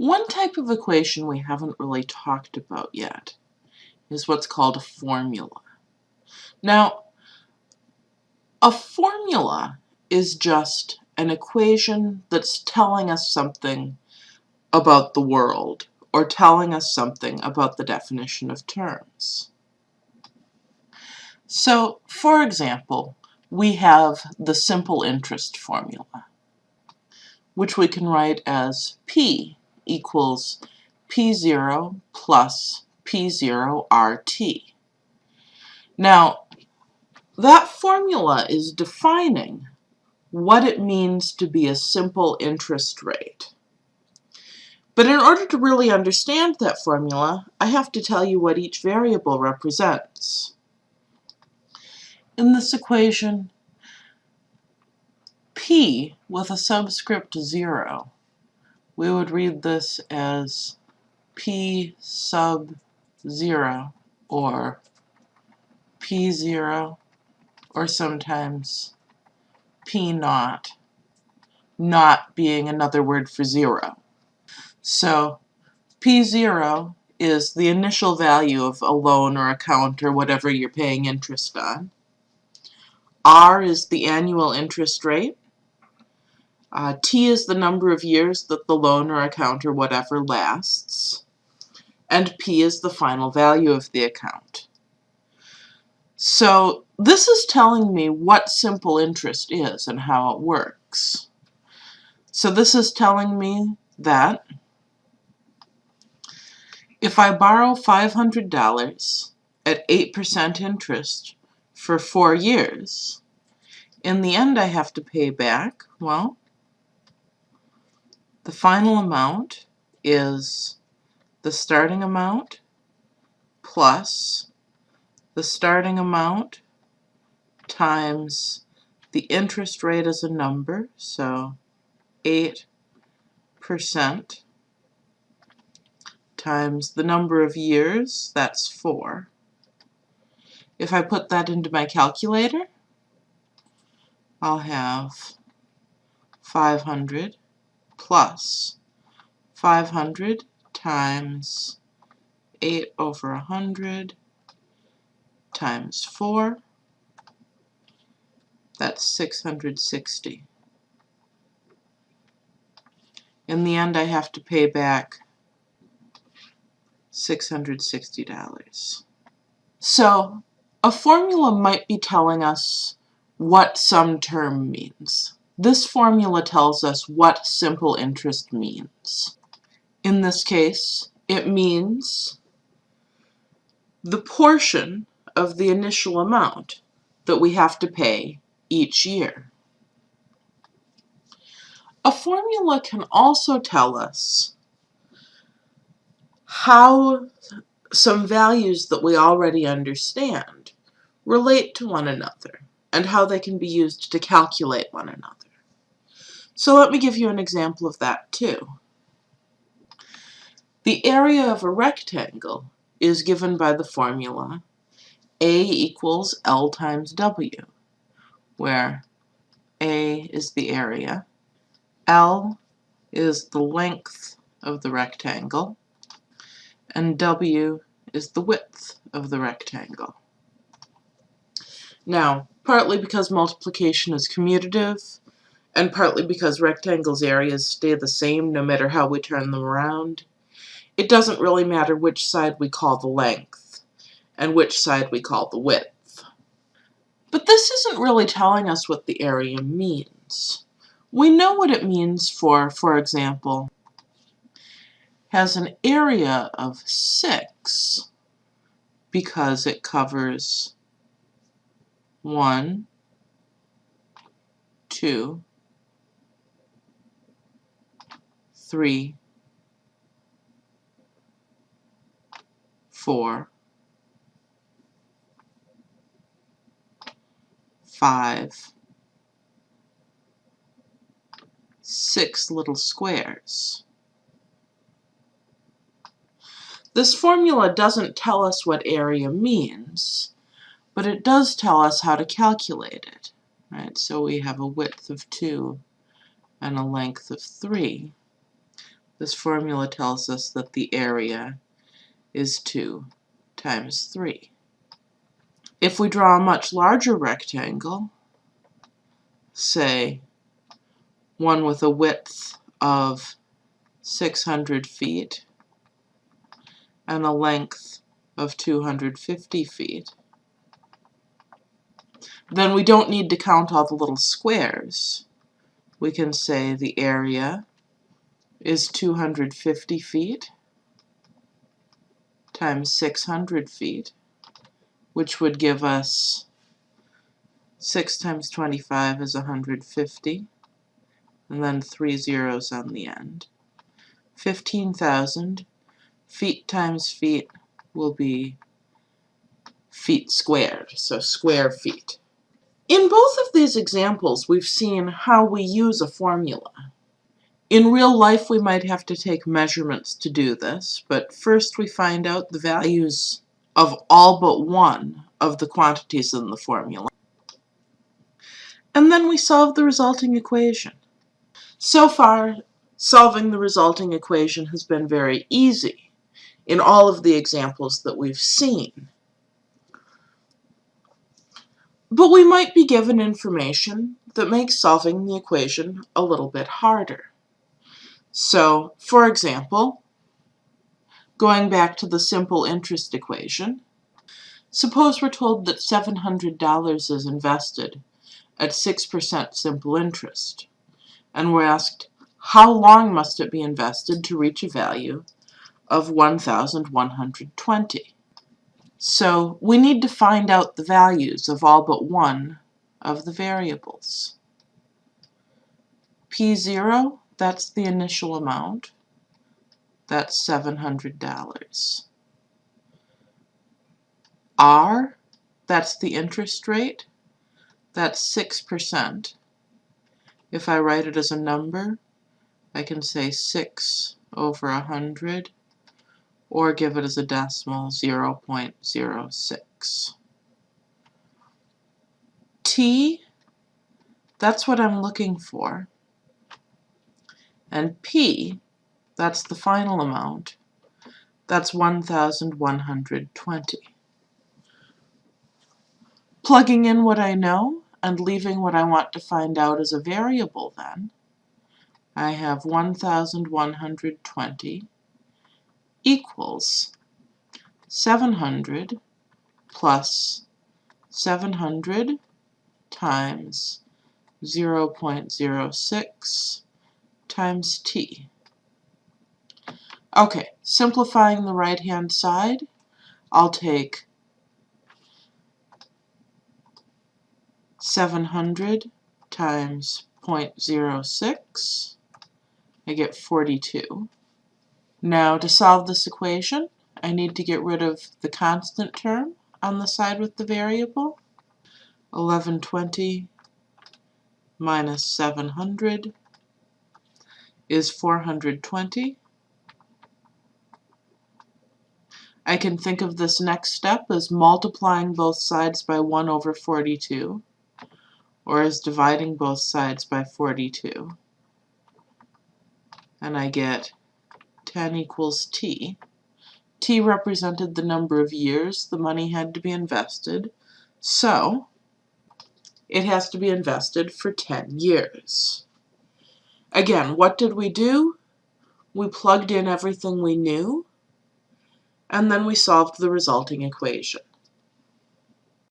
One type of equation we haven't really talked about yet is what's called a formula. Now, a formula is just an equation that's telling us something about the world or telling us something about the definition of terms. So, for example, we have the simple interest formula, which we can write as P equals P0 plus P0 RT. Now, that formula is defining what it means to be a simple interest rate. But in order to really understand that formula, I have to tell you what each variable represents. In this equation, p with a subscript 0, we would read this as p sub 0 or p0 or sometimes p naught, naught being another word for 0. So P0 is the initial value of a loan or account or whatever you're paying interest on. R is the annual interest rate. Uh, T is the number of years that the loan or account or whatever lasts. And P is the final value of the account. So this is telling me what simple interest is and how it works. So this is telling me that if I borrow $500 at 8% interest for four years, in the end I have to pay back, well, the final amount is the starting amount plus the starting amount times the interest rate as a number, so 8% times the number of years, that's 4. If I put that into my calculator, I'll have 500 plus 500 times 8 over 100 times 4. That's 660. In the end, I have to pay back $660. So a formula might be telling us what some term means. This formula tells us what simple interest means. In this case, it means the portion of the initial amount that we have to pay each year. A formula can also tell us how some values that we already understand relate to one another and how they can be used to calculate one another. So let me give you an example of that too. The area of a rectangle is given by the formula A equals L times W, where A is the area, L is the length of the rectangle, and W is the width of the rectangle. Now, partly because multiplication is commutative, and partly because rectangles' areas stay the same no matter how we turn them around, it doesn't really matter which side we call the length, and which side we call the width. But this isn't really telling us what the area means. We know what it means for, for example, has an area of 6 because it covers 1, 2, 3, 4, 5, 6 little squares. This formula doesn't tell us what area means, but it does tell us how to calculate it. Right? So we have a width of 2 and a length of 3. This formula tells us that the area is 2 times 3. If we draw a much larger rectangle, say one with a width of 600 feet and a length of 250 feet, then we don't need to count all the little squares. We can say the area is 250 feet times 600 feet, which would give us 6 times 25 is 150, and then three zeros on the end. 15,000 feet times feet will be feet squared, so square feet. In both of these examples, we've seen how we use a formula. In real life, we might have to take measurements to do this, but first we find out the values of all but one of the quantities in the formula. And then we solve the resulting equation. So far, solving the resulting equation has been very easy in all of the examples that we've seen. But we might be given information that makes solving the equation a little bit harder. So, for example, going back to the simple interest equation, suppose we're told that $700 is invested at 6% simple interest, and we're asked how long must it be invested to reach a value of 1,120. So we need to find out the values of all but one of the variables. P0 that's the initial amount. That's $700. R, that's the interest rate. That's 6%. If I write it as a number, I can say 6 over 100, or give it as a decimal, 0 0.06. T, that's what I'm looking for. And P, that's the final amount, that's 1,120. Plugging in what I know and leaving what I want to find out as a variable then, I have 1,120 equals 700 plus 700 times 0.06 times t. Okay, simplifying the right-hand side, I'll take 700 times 0.06, I get 42. Now to solve this equation, I need to get rid of the constant term on the side with the variable. 1120 minus 700 is 420. I can think of this next step as multiplying both sides by 1 over 42, or as dividing both sides by 42. And I get 10 equals t. t represented the number of years the money had to be invested, so it has to be invested for 10 years. Again, what did we do? We plugged in everything we knew, and then we solved the resulting equation.